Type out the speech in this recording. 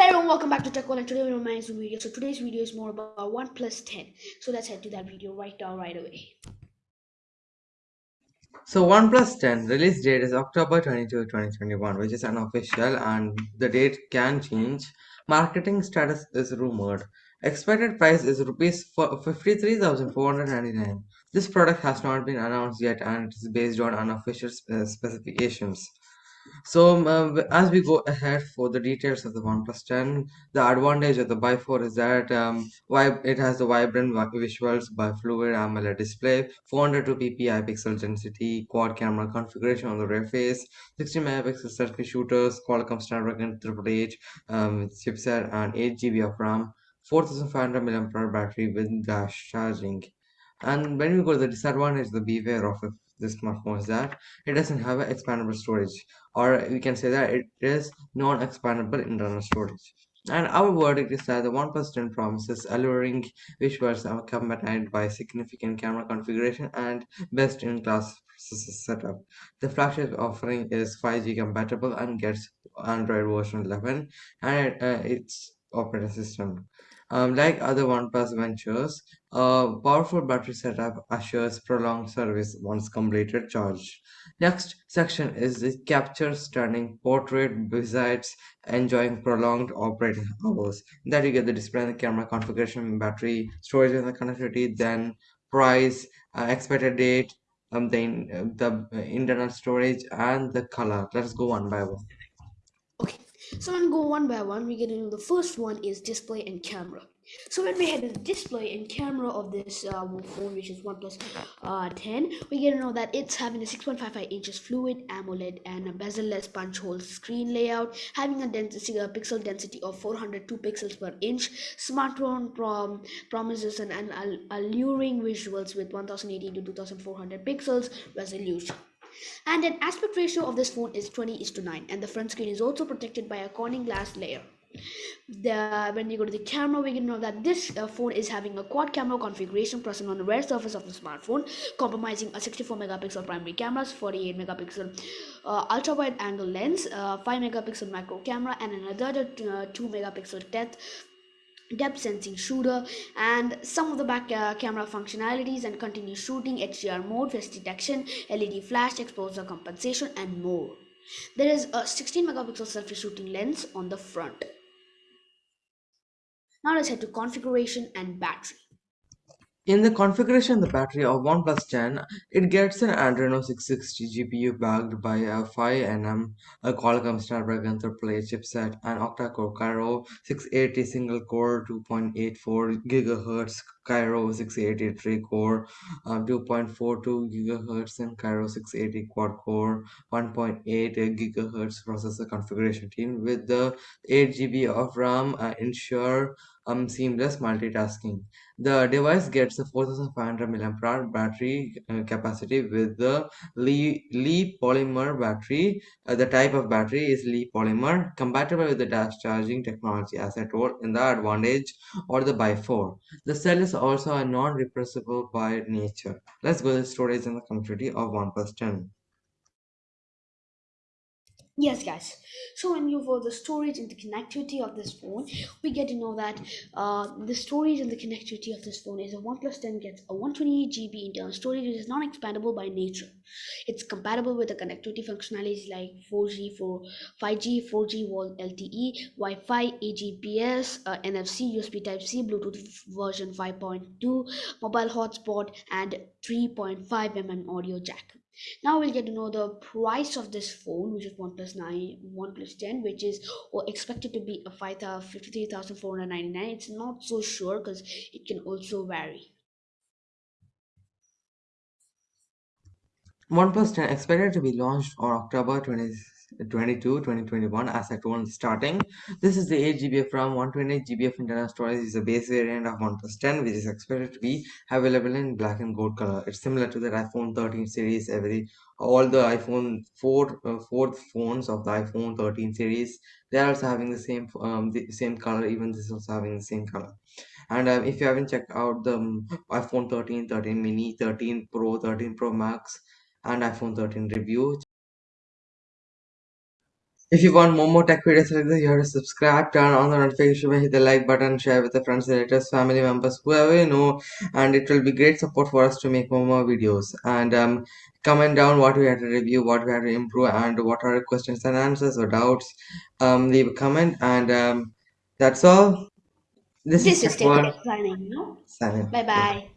Hello and welcome back to Tech TechWall and today we're making some video. So today's video is more about OnePlus 10. So let's head to that video right now, right away. So OnePlus 10 release date is October 22, 2021, which is unofficial and the date can change. Marketing status is rumored. Expected price is rupees 53,499. This product has not been announced yet and it is based on unofficial spe- specifications. So um, uh, as we go ahead for the details of the OnePlus 10, the advantage of the Buy 4 is that um, it has the vibrant vi- visuals by fluid AMOLED display, 402 ppi pixel density, quad camera configuration on the rear face, 60 megapixel selfie shooters, Qualcomm Snapdragon 888 um, chipset, and 8 GB of RAM, 4500 mAh battery with dash charging. And when we go to the disadvantage, the beware of it- this smartphone is that it doesn't have an expandable storage, or we can say that it is non-expandable internal storage. And our verdict is that the OnePlus 10 promises alluring visuals accompanied by significant camera configuration and best-in-class setup. The flagship offering is 5G compatible and gets Android version 11 and uh, its operating system. Um, like other OnePlus ventures, a powerful battery setup assures prolonged service once completed charge. Next section is the capture stunning portrait besides enjoying prolonged operating hours. That you get the display and the camera configuration, battery, storage and the connectivity, then price, uh, expected date, um, the, uh, the uh, internal storage and the color. Let's go one by one. So gonna go one by one. We get into the first one is display and camera. So when we head to the display and camera of this uh, phone, which is OnePlus uh, 10, we get to know that it's having a 6.55 inches fluid AMOLED and a bezel-less punch hole screen layout, having a density, a pixel density of 402 pixels per inch. Smartphone prom- promises an, an alluring visuals with 1080 to 2400 pixels resolution. And an aspect ratio of this phone is 20 is to 9 and the front screen is also protected by a Corning glass layer. The, when you go to the camera, we can know that this uh, phone is having a quad camera configuration present on the rear surface of the smartphone, compromising a 64 megapixel primary camera, 48 megapixel uh, ultra wide angle lens, uh, 5 megapixel macro camera, and another uh, 2 megapixel depth depth sensing shooter and some of the back uh, camera functionalities and continuous shooting HDR mode face detection LED flash exposure compensation and more. There is a 16 megapixel selfie shooting lens on the front. Now let's head to configuration and battery In the configuration, of the battery of OnePlus 10, it gets an Adreno 660 GPU backed by a 5nm a Qualcomm Snapdragon 888 chipset, and octa-core Kryo 680 single-core 2.84 GHz Kryo 680 3-core, uh, 2.42 GHz and Kryo 680 quad-core, 1.8 GHz processor configuration team with the 8 GB of RAM uh, ensure um, seamless multitasking. The device gets a 4500 mAh battery uh, capacity with the Li, Li polymer battery. Uh, the type of battery is Li polymer, compatible with the dash charging technology, as I told in the advantage or the by 4. The cell is also a non-repressible by nature. Let's go to the storage in the connectivity of 1 10. Yes, guys. So when you for the storage and the connectivity of this phone, we get to know that uh, the storage and the connectivity of this phone is a OnePlus 10 gets a 128 GB internal storage, which is non-expandable by nature. It's compatible with the connectivity functionalities like 4G, 4, 5G, 4G VoLTE, Wi-Fi, AGPS, uh, NFC, USB Type-C, Bluetooth version 5.2, mobile hotspot, and 3.5 mm audio jack. Now we'll get to know the price of this phone, which is OnePlus 9, OnePlus 10, which is or expected to be a 53,499. It's not so sure because it can also vary. OnePlus 10 expected to be launched on October 20, 22, 2021 as I told starting. This is the 8 GB of RAM, 128 GB of internal storage is the base variant of OnePlus 10 which is expected to be available in black and gold color. It's similar to the iPhone 13 series every all the iPhone 4 uh, fourth phones of the iPhone 13 series they are also having the same um, the same color even this is also having the same color and um, if you haven't checked out the um, iPhone 13 13 mini 13 pro 13 pro max and iPhone 13 review If you want more more tech videos like this, you have to subscribe, turn on the notification bell, hit the like button, share with the friends, relatives, family members, whoever you know, and it will be great support for us to make more more videos. And um, comment down what we had to review, what we had to improve, and what are questions and answers or doubts. Um, leave a comment, and um, that's all. This, This is is Tech World. Tech signing out. Signing. Bye bye.